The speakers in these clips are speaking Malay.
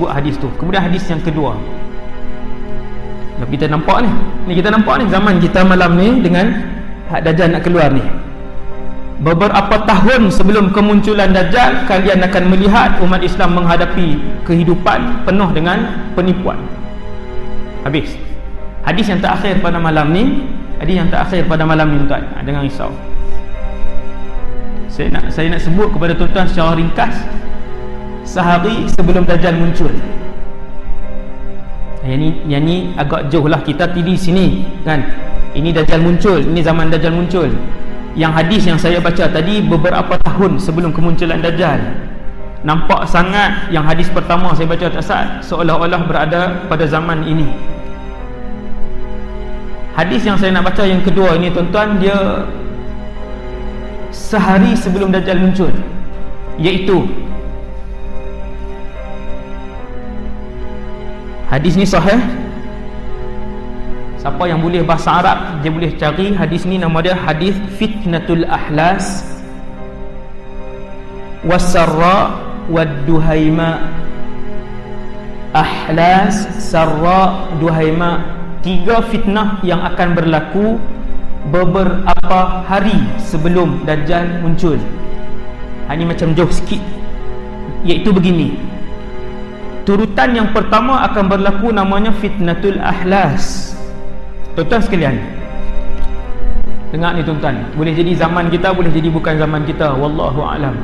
sebut hadis tu. Kemudian hadis yang kedua. Kita nampak ni. Ni kita nampak ni zaman kita malam ni dengan hak Dajjal nak keluar ni. Beberapa tahun sebelum kemunculan Dajjal kalian akan melihat umat Islam menghadapi kehidupan penuh dengan penipuan. Habis. Hadis yang terakhir pada malam ni hadis yang terakhir pada malam ni tuan. Ha, jangan risau. Saya nak saya nak sebut kepada tuan-tuan secara ringkas sehari sebelum Dajjal muncul. Yang ni, yang ni agak jauh lah kita di sini kan? Ini Dajjal muncul ini zaman Dajjal muncul. Yang hadis yang saya baca tadi beberapa tahun sebelum kemunculan Dajjal. Nampak sangat yang hadis pertama saya baca tak seolah-olah berada pada zaman ini. Hadis yang saya nak baca yang kedua ini tuan-tuan dia sehari sebelum Dajjal muncul iaitu hadis ni sahih? Siapa yang boleh bahasa Arab dia boleh cari hadis ni. Nama dia hadis fitnatul ahlas. Wasarra wadduhaima. Ahlas sarra duhaima. Tiga fitnah yang akan berlaku beberapa hari sebelum Dajjal muncul. Ini macam jauh sikit. Iaitu begini turutan yang pertama akan berlaku namanya fitnatul ahlas. Tuan-tuan sekalian dengar ni tuan-tuan. Boleh jadi zaman kita boleh jadi bukan zaman kita. Wallahu alam.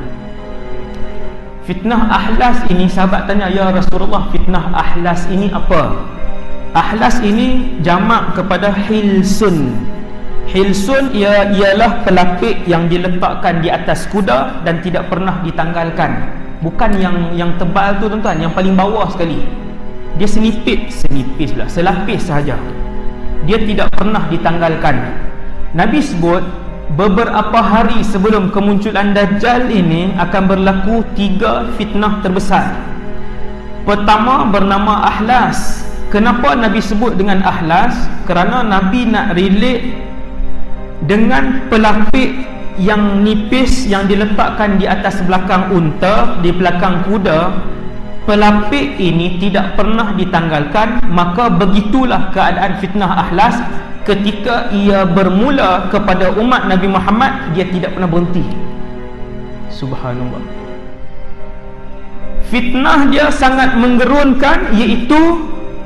Fitnah ahlas ini sahabat tanya ya Rasulullah fitnah ahlas ini apa? Ahlas ini jamak kepada hilsun. Hilsun ia ialah pelapik yang diletakkan di atas kuda dan tidak pernah ditanggalkan bukan yang yang tebal tu tuan-tuan. Yang paling bawah sekali. Dia senipit senipis lah selapis sahaja. Dia tidak pernah ditanggalkan. Nabi sebut beberapa hari sebelum kemunculan Dajjal ini akan berlaku tiga fitnah terbesar. Pertama bernama Ahlas. Kenapa Nabi sebut dengan Ahlas? Kerana Nabi nak relate dengan pelapik yang nipis yang diletakkan di atas belakang unta di belakang kuda pelapik ini tidak pernah ditanggalkan maka begitulah keadaan fitnah ahlas ketika ia bermula kepada umat Nabi Muhammad dia tidak pernah berhenti. Subhanallah. Fitnah dia sangat menggerunkan iaitu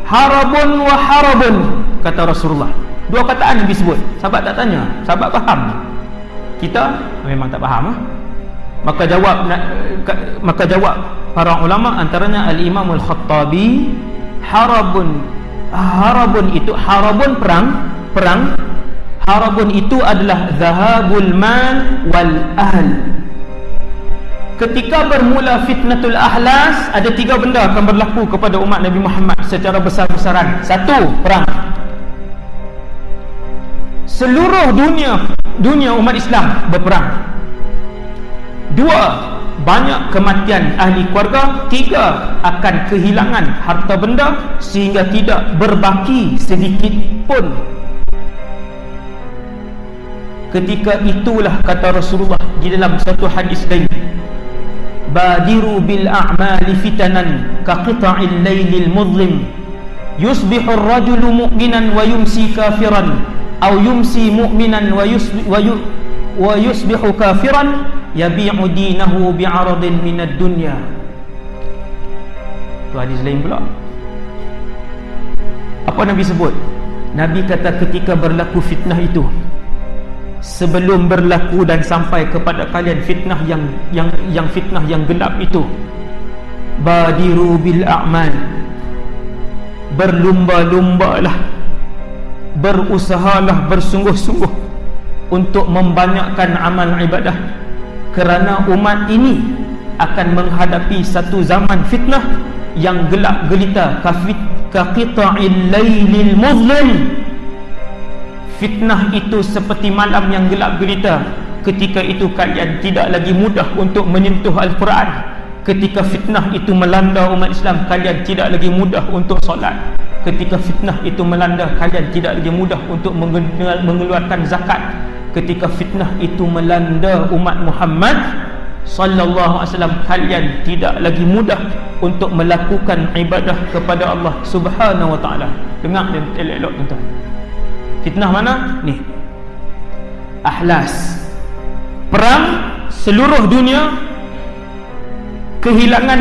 harabun wa harabun kata Rasulullah. Dua kataan Nabi sebut. Sahabat tak tanya? Sahabat faham kita memang tak faham ha? maka jawab maka jawab para ulama antaranya al-Imam al-Khattabi harabun harabun itu harabun perang perang harabun itu adalah zahabul mal wal ahl. Ketika bermula fitnatul ahlas ada tiga benda akan berlaku kepada umat Nabi Muhammad secara besar-besaran. Satu perang seluruh dunia dunia umat Islam berperang. Dua banyak kematian ahli keluarga. Tiga akan kehilangan harta benda sehingga tidak berbaki sedikit pun. Ketika itulah kata Rasulullah di dalam satu hadis lain badiru bil a'mali fitanan ka qita'il laylil muzlim. Yusbihu ar-rajulu mu'minan wa yumsi kafiran au yumsi mu'minan wa yusbi wa, yu, wa yusbihu kafiran yabi'u dinahu bi'aradin minad dunya. Tu hadis lain pula. Apa Nabi sebut? Nabi kata ketika berlaku fitnah itu sebelum berlaku dan sampai kepada kalian fitnah yang yang yang fitnah yang gelap itu badiru bil a'mal. Berlumba-lumbalah berusahalah bersungguh-sungguh untuk membanyakkan amal ibadah kerana umat ini akan menghadapi satu zaman fitnah yang gelap gelita kafit kaqita'il lailil muzlim. Fitnah itu seperti malam yang gelap gelita ketika itu kalian tidak lagi mudah untuk menyentuh al-Quran. Ketika fitnah itu melanda umat Islam kalian tidak lagi mudah untuk solat ketika fitnah itu melanda kalian tidak lagi mudah untuk mengeluarkan zakat ketika fitnah itu melanda umat Muhammad sallallahu alaihi wasallam kalian tidak lagi mudah untuk melakukan ibadah kepada Allah Subhanahu wa taala. Dengar dan elok-elok tuan. Fitnah mana? Ni. Ahlas. Perang seluruh dunia kehilangan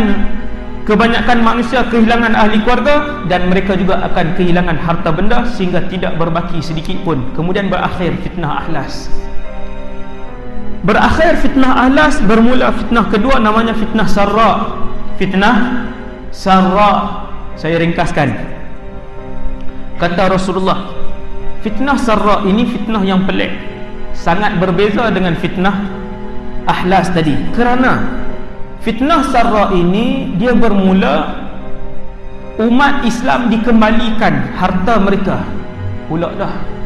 kebanyakan manusia kehilangan ahli keluarga dan mereka juga akan kehilangan harta benda sehingga tidak berbaki sedikit pun. Kemudian berakhir fitnah ahlas berakhir fitnah ahlas bermula fitnah kedua namanya fitnah sarra. Fitnah sarra. Saya ringkaskan. Kata Rasulullah fitnah sarra ini fitnah yang pelik. Sangat berbeza dengan fitnah ahlas tadi. Kerana fitnah sarra ini dia bermula umat Islam dikembalikan harta mereka. Pula dah.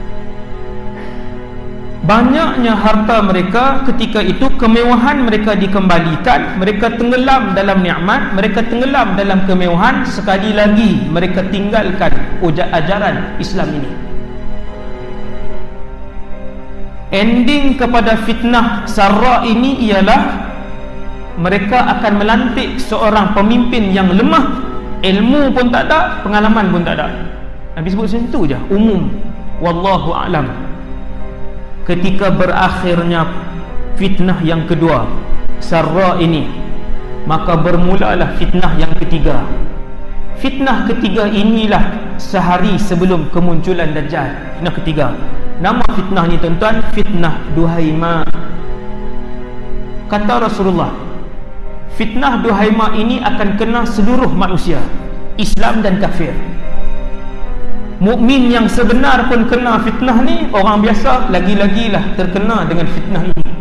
Banyaknya harta mereka ketika itu kemewahan mereka dikembalikan mereka tenggelam dalam nikmat mereka tenggelam dalam kemewahan sekali lagi mereka tinggalkan ajaran Islam ini. Ending kepada fitnah sarra ini ialah mereka akan melantik seorang pemimpin yang lemah. Ilmu pun tak ada pengalaman pun tak ada. Nabi sebut macam tu je umum. Wallahu a'lam. Ketika berakhirnya fitnah yang kedua sarra ini maka bermulalah fitnah yang ketiga. Fitnah ketiga inilah sehari sebelum kemunculan dajjal fitnah ketiga. Nama fitnah ni tuan-tuan fitnah duhaima kata Rasulullah fitnah duhaima ini akan kena seluruh manusia Islam dan kafir. Mukmin yang sebenar pun kena fitnah ni orang biasa lagi-lagilah terkena dengan fitnah ini.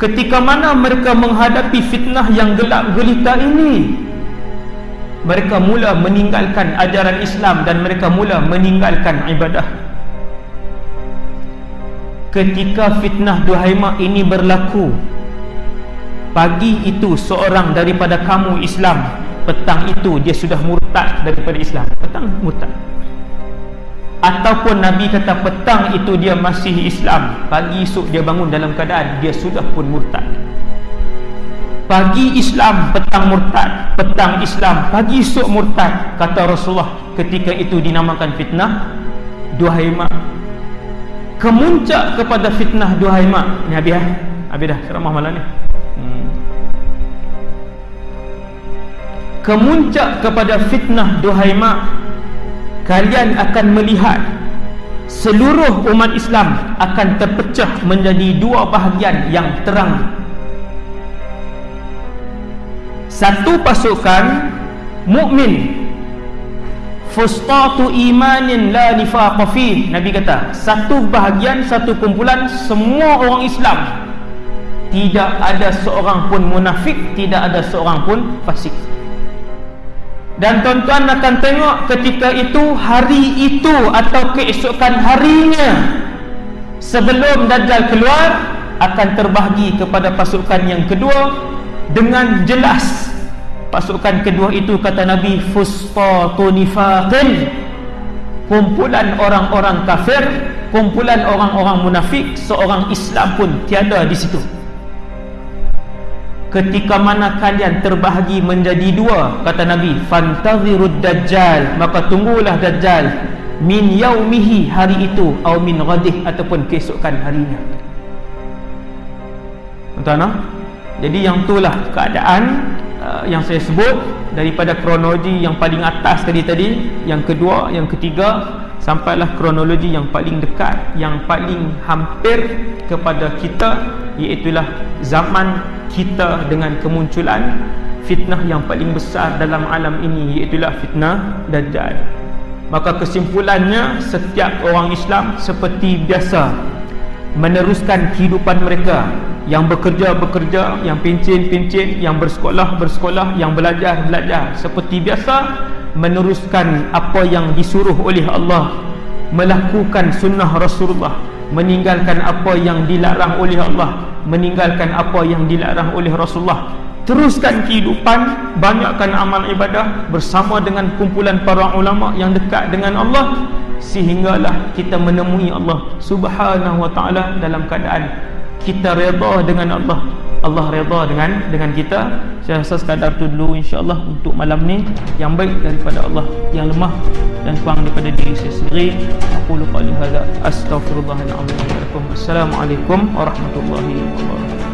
Ketika mana mereka menghadapi fitnah yang gelap gelita ini mereka mula meninggalkan ajaran Islam dan mereka mula meninggalkan ibadah ketika fitnah duhaima ini berlaku pagi itu seorang daripada kamu Islam petang itu dia sudah murtad daripada Islam. Petang murtad. Ataupun Nabi kata petang itu dia masih Islam. Pagi esok dia bangun dalam keadaan dia sudah pun murtad. Pagi Islam petang murtad. Petang Islam pagi esok murtad kata Rasulullah. Ketika itu dinamakan fitnah duhaima kemuncak kepada fitnah duhaima ni habis dah habis dah ceramah malam ni. Kemuncak kepada fitnah duhaima kalian akan melihat seluruh umat Islam akan terpecah menjadi dua bahagian yang terang. Satu pasukan mukmin fustatu imanin la nifaqa fi. Nabi kata satu bahagian satu kumpulan semua orang Islam. Tidak ada seorang pun munafik tidak ada seorang pun fasik. Dan tuan-tuan akan tengok ketika itu hari itu atau keesokan harinya sebelum Dajjal keluar akan terbahagi kepada pasukan yang kedua dengan jelas pasukan kedua itu kata Nabi fustatunifaqin kumpulan orang-orang kafir kumpulan orang-orang munafik seorang Islam pun tiada di situ. Ketika mana kalian terbahagi menjadi dua kata Nabi fantazirud dajjal maka tunggulah dajjal. Min yaumihi hari itu atau min ghadih ataupun keesokan harinya. Tuan-tuan ah? jadi yang itulah keadaan uh, yang saya sebut daripada kronologi yang paling atas tadi tadi yang kedua yang ketiga sampailah kronologi yang paling dekat yang paling hampir kepada kita iaitulah zaman kita dengan kemunculan fitnah yang paling besar dalam alam ini iaitulah fitnah Dajjal. Maka kesimpulannya setiap orang Islam seperti biasa meneruskan kehidupan mereka yang bekerja-bekerja yang pincin-pincin yang bersekolah-bersekolah yang belajar-belajar seperti biasa meneruskan apa yang disuruh oleh Allah melakukan sunnah Rasulullah meninggalkan apa yang dilarang oleh Allah meninggalkan apa yang dilarang oleh Rasulullah. Teruskan kehidupan banyakkan amal ibadah bersama dengan kumpulan para ulama yang dekat dengan Allah sehinggalah kita menemui Allah subhanahu wa ta'ala dalam keadaan kita redha dengan Allah. Allah redha dengan dengan kita. Saya rasa sekadar tu dulu insyaallah untuk malam ni. Yang baik daripada Allah yang lemah dan kurang daripada diri saya sendiri. Aku qali hadza astaghfirullahalazim assalamualaikum warahmatullahi wabarakatuh